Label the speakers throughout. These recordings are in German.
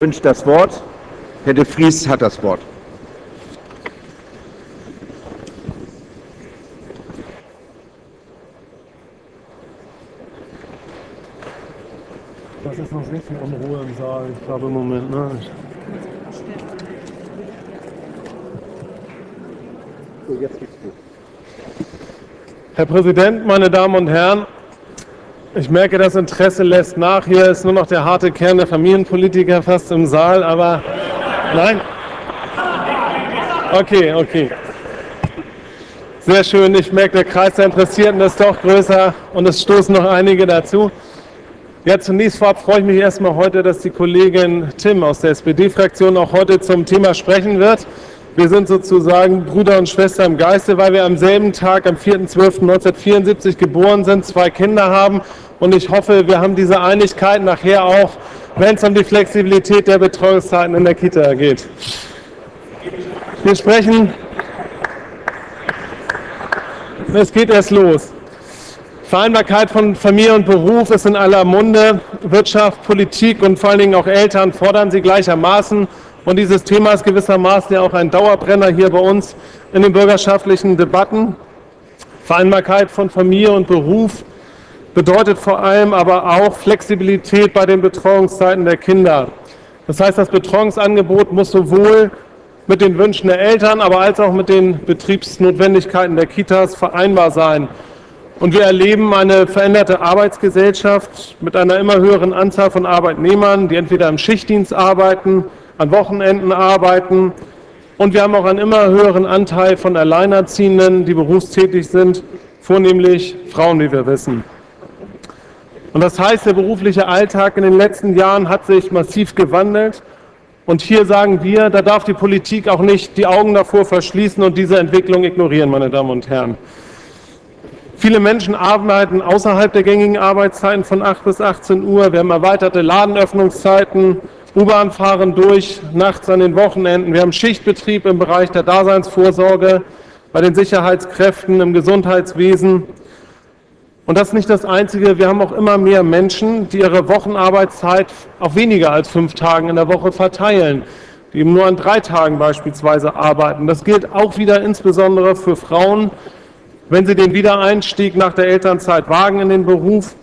Speaker 1: wünscht das Wort. Herr de Vries hat das Wort.
Speaker 2: Das ist noch sehr viel Unruhe im Saal, ich glaube im Moment. Ne?
Speaker 1: So, jetzt geht's gut.
Speaker 2: Herr Präsident, meine Damen und Herren, ich merke, das Interesse lässt nach. Hier ist nur noch der harte Kern der Familienpolitiker fast im Saal, aber nein. Okay, okay. Sehr schön. Ich merke, der Kreis der Interessierten ist doch größer und es stoßen noch einige dazu. Ja, zunächst vorab freue ich mich erstmal heute, dass die Kollegin Tim aus der SPD-Fraktion auch heute zum Thema sprechen wird. Wir sind sozusagen Bruder und Schwester im Geiste, weil wir am selben Tag, am 4.12.1974 geboren sind, zwei Kinder haben und ich hoffe, wir haben diese Einigkeit nachher auch, wenn es um die Flexibilität der Betreuungszeiten in der Kita geht. Wir sprechen, es geht erst los. Vereinbarkeit von Familie und Beruf ist in aller Munde. Wirtschaft, Politik und vor allen Dingen auch Eltern fordern sie gleichermaßen. Und dieses Thema ist gewissermaßen ja auch ein Dauerbrenner hier bei uns in den bürgerschaftlichen Debatten. Vereinbarkeit von Familie und Beruf bedeutet vor allem aber auch Flexibilität bei den Betreuungszeiten der Kinder. Das heißt, das Betreuungsangebot muss sowohl mit den Wünschen der Eltern, aber als auch mit den Betriebsnotwendigkeiten der Kitas vereinbar sein. Und wir erleben eine veränderte Arbeitsgesellschaft mit einer immer höheren Anzahl von Arbeitnehmern, die entweder im Schichtdienst arbeiten, an Wochenenden arbeiten. Und wir haben auch einen immer höheren Anteil von Alleinerziehenden, die berufstätig sind, vornehmlich Frauen, wie wir wissen. Und das heißt, der berufliche Alltag in den letzten Jahren hat sich massiv gewandelt. Und hier sagen wir, da darf die Politik auch nicht die Augen davor verschließen und diese Entwicklung ignorieren, meine Damen und Herren. Viele Menschen arbeiten außerhalb der gängigen Arbeitszeiten von 8 bis 18 Uhr. Wir haben erweiterte Ladenöffnungszeiten, U-Bahn fahren durch, nachts an den Wochenenden. Wir haben Schichtbetrieb im Bereich der Daseinsvorsorge, bei den Sicherheitskräften, im Gesundheitswesen. Und das ist nicht das Einzige. Wir haben auch immer mehr Menschen, die ihre Wochenarbeitszeit auf weniger als fünf Tagen in der Woche verteilen, die nur an drei Tagen beispielsweise arbeiten. Das gilt auch wieder insbesondere für Frauen, wenn sie den Wiedereinstieg nach der Elternzeit wagen in den Beruf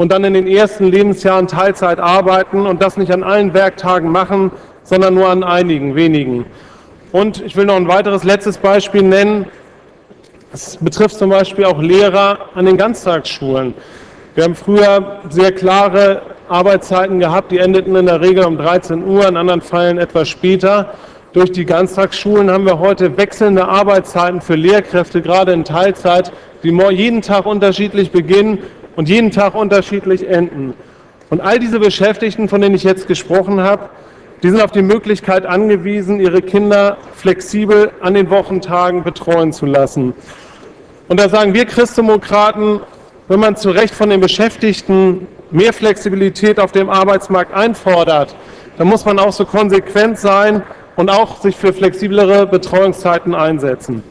Speaker 2: und dann in den ersten Lebensjahren Teilzeit arbeiten und das nicht an allen Werktagen machen, sondern nur an einigen wenigen. Und ich will noch ein weiteres letztes Beispiel nennen. Das betrifft zum Beispiel auch Lehrer an den Ganztagsschulen. Wir haben früher sehr klare Arbeitszeiten gehabt, die endeten in der Regel um 13 Uhr, in anderen Fällen etwas später. Durch die Ganztagsschulen haben wir heute wechselnde Arbeitszeiten für Lehrkräfte, gerade in Teilzeit, die jeden Tag unterschiedlich beginnen und jeden Tag unterschiedlich enden. Und all diese Beschäftigten, von denen ich jetzt gesprochen habe, die sind auf die Möglichkeit angewiesen, ihre Kinder flexibel an den Wochentagen betreuen zu lassen. Und da sagen wir Christdemokraten, wenn man zu Recht von den Beschäftigten mehr Flexibilität auf dem Arbeitsmarkt einfordert, dann muss man auch so konsequent sein und auch sich für flexiblere Betreuungszeiten einsetzen.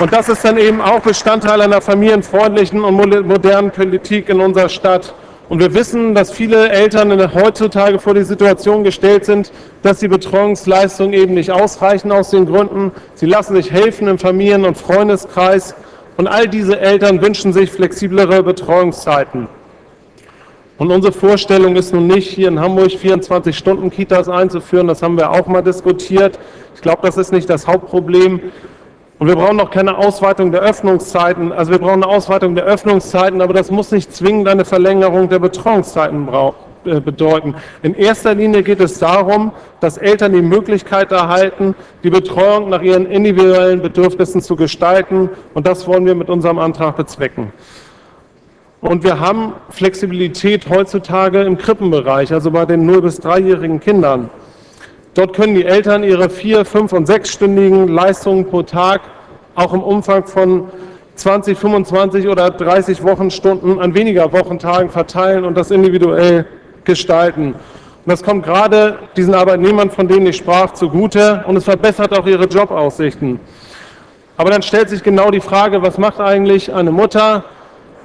Speaker 2: Und das ist dann eben auch Bestandteil einer familienfreundlichen und modernen Politik in unserer Stadt. Und wir wissen, dass viele Eltern heutzutage vor die Situation gestellt sind, dass die Betreuungsleistungen eben nicht ausreichen aus den Gründen. Sie lassen sich helfen im Familien- und Freundeskreis. Und all diese Eltern wünschen sich flexiblere Betreuungszeiten. Und unsere Vorstellung ist nun nicht, hier in Hamburg 24-Stunden-Kitas einzuführen. Das haben wir auch mal diskutiert. Ich glaube, das ist nicht das Hauptproblem. Und wir brauchen noch keine Ausweitung der Öffnungszeiten. Also wir brauchen eine Ausweitung der Öffnungszeiten, aber das muss nicht zwingend eine Verlängerung der Betreuungszeiten äh, bedeuten. In erster Linie geht es darum, dass Eltern die Möglichkeit erhalten, die Betreuung nach ihren individuellen Bedürfnissen zu gestalten. Und das wollen wir mit unserem Antrag bezwecken. Und wir haben Flexibilität heutzutage im Krippenbereich, also bei den 0- bis 3-jährigen Kindern. Dort können die Eltern ihre vier-, fünf- und sechsstündigen Leistungen pro Tag auch im Umfang von 20, 25 oder 30 Wochenstunden an weniger Wochentagen verteilen und das individuell gestalten. Und das kommt gerade diesen Arbeitnehmern, von denen ich sprach, zugute und es verbessert auch ihre Jobaussichten. Aber dann stellt sich genau die Frage, was macht eigentlich eine Mutter,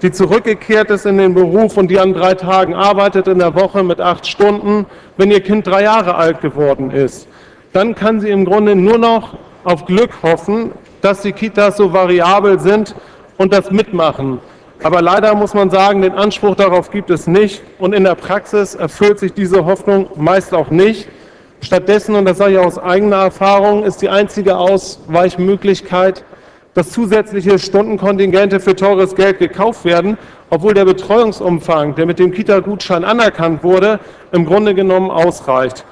Speaker 2: die zurückgekehrt ist in den Beruf und die an drei Tagen arbeitet in der Woche mit acht Stunden, wenn ihr Kind drei Jahre alt geworden ist. Dann kann sie im Grunde nur noch auf Glück hoffen, dass die Kitas so variabel sind und das mitmachen. Aber leider muss man sagen, den Anspruch darauf gibt es nicht und in der Praxis erfüllt sich diese Hoffnung meist auch nicht. Stattdessen, und das sage ich aus eigener Erfahrung, ist die einzige Ausweichmöglichkeit, dass zusätzliche Stundenkontingente für teures Geld gekauft werden, obwohl der Betreuungsumfang, der mit dem Kita-Gutschein anerkannt wurde, im Grunde genommen ausreicht.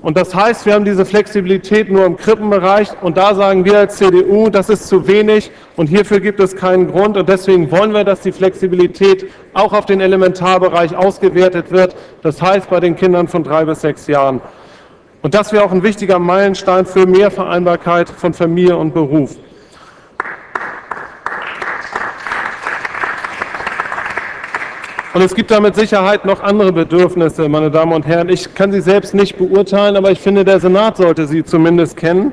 Speaker 2: Und das heißt, wir haben diese Flexibilität nur im Krippenbereich und da sagen wir als CDU, das ist zu wenig und hierfür gibt es keinen Grund und deswegen wollen wir, dass die Flexibilität auch auf den Elementarbereich ausgewertet wird, das heißt bei den Kindern von drei bis sechs Jahren. Und das wäre auch ein wichtiger Meilenstein für mehr Vereinbarkeit von Familie und Beruf. Und es gibt da mit Sicherheit noch andere Bedürfnisse, meine Damen und Herren. Ich kann sie selbst nicht beurteilen, aber ich finde, der Senat sollte sie zumindest kennen.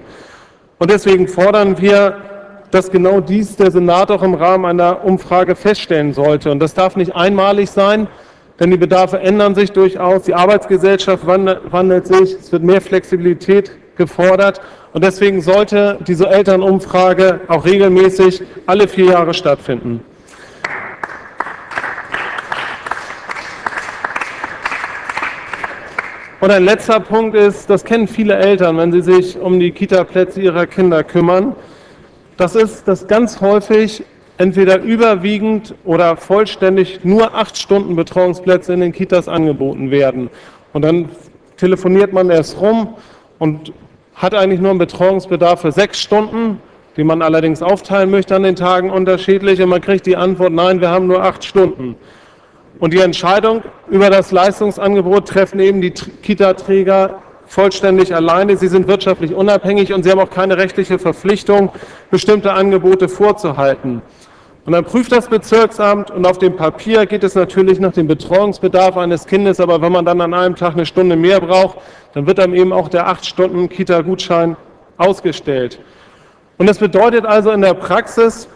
Speaker 2: Und deswegen fordern wir, dass genau dies der Senat auch im Rahmen einer Umfrage feststellen sollte. Und das darf nicht einmalig sein, denn die Bedarfe ändern sich durchaus. Die Arbeitsgesellschaft wandelt sich, es wird mehr Flexibilität gefordert. Und deswegen sollte diese Elternumfrage auch regelmäßig alle vier Jahre stattfinden. Und ein letzter Punkt ist, das kennen viele Eltern, wenn sie sich um die Kita-Plätze ihrer Kinder kümmern. Das ist, dass ganz häufig entweder überwiegend oder vollständig nur acht Stunden Betreuungsplätze in den Kitas angeboten werden. Und dann telefoniert man erst rum und hat eigentlich nur einen Betreuungsbedarf für sechs Stunden, den man allerdings aufteilen möchte an den Tagen unterschiedlich. Und man kriegt die Antwort, nein, wir haben nur acht Stunden. Und die Entscheidung über das Leistungsangebot treffen eben die Kita-Träger vollständig alleine. Sie sind wirtschaftlich unabhängig und sie haben auch keine rechtliche Verpflichtung, bestimmte Angebote vorzuhalten. Und dann prüft das Bezirksamt und auf dem Papier geht es natürlich nach dem Betreuungsbedarf eines Kindes, aber wenn man dann an einem Tag eine Stunde mehr braucht, dann wird dann eben auch der acht Stunden Kita-Gutschein ausgestellt. Und das bedeutet also in der Praxis,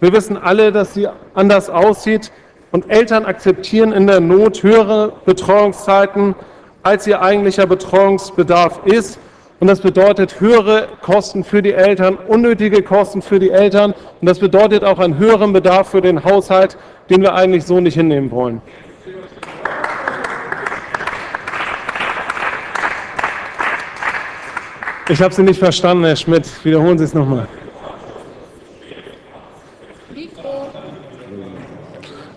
Speaker 2: wir wissen alle, dass sie anders aussieht, und Eltern akzeptieren in der Not höhere Betreuungszeiten, als ihr eigentlicher Betreuungsbedarf ist. Und das bedeutet höhere Kosten für die Eltern, unnötige Kosten für die Eltern. Und das bedeutet auch einen höheren Bedarf für den Haushalt, den wir eigentlich so nicht hinnehmen wollen. Ich habe Sie nicht verstanden, Herr Schmidt. Wiederholen Sie es nochmal.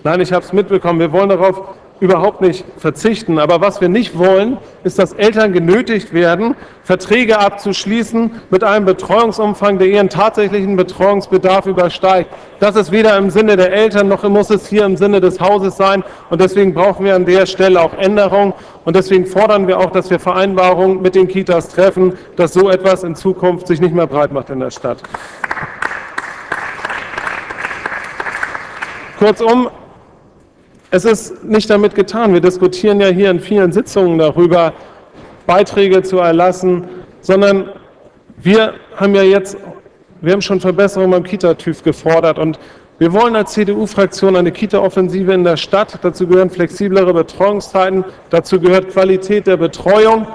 Speaker 2: Nein, ich habe es mitbekommen. Wir wollen darauf überhaupt nicht verzichten. Aber was wir nicht wollen, ist, dass Eltern genötigt werden, Verträge abzuschließen mit einem Betreuungsumfang, der ihren tatsächlichen Betreuungsbedarf übersteigt. Das ist weder im Sinne der Eltern noch muss es hier im Sinne des Hauses sein. Und deswegen brauchen wir an der Stelle auch Änderungen. Und deswegen fordern wir auch, dass wir Vereinbarungen mit den Kitas treffen, dass so etwas in Zukunft sich nicht mehr breit macht in der Stadt. Kurzum, es ist nicht damit getan. Wir diskutieren ja hier in vielen Sitzungen darüber, Beiträge zu erlassen, sondern wir haben ja jetzt, wir haben schon Verbesserungen beim Kita-TÜV gefordert und wir wollen als CDU-Fraktion eine Kita-Offensive in der Stadt. Dazu gehören flexiblere Betreuungszeiten, dazu gehört Qualität der Betreuung.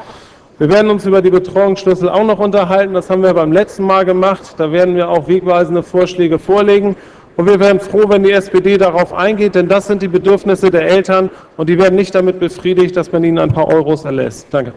Speaker 2: Wir werden uns über die Betreuungsschlüssel auch noch unterhalten. Das haben wir beim letzten Mal gemacht. Da werden wir auch wegweisende Vorschläge vorlegen. Und wir wären froh, wenn die SPD darauf eingeht, denn das sind die Bedürfnisse der Eltern und die werden nicht damit befriedigt, dass man ihnen ein paar Euros erlässt. Danke.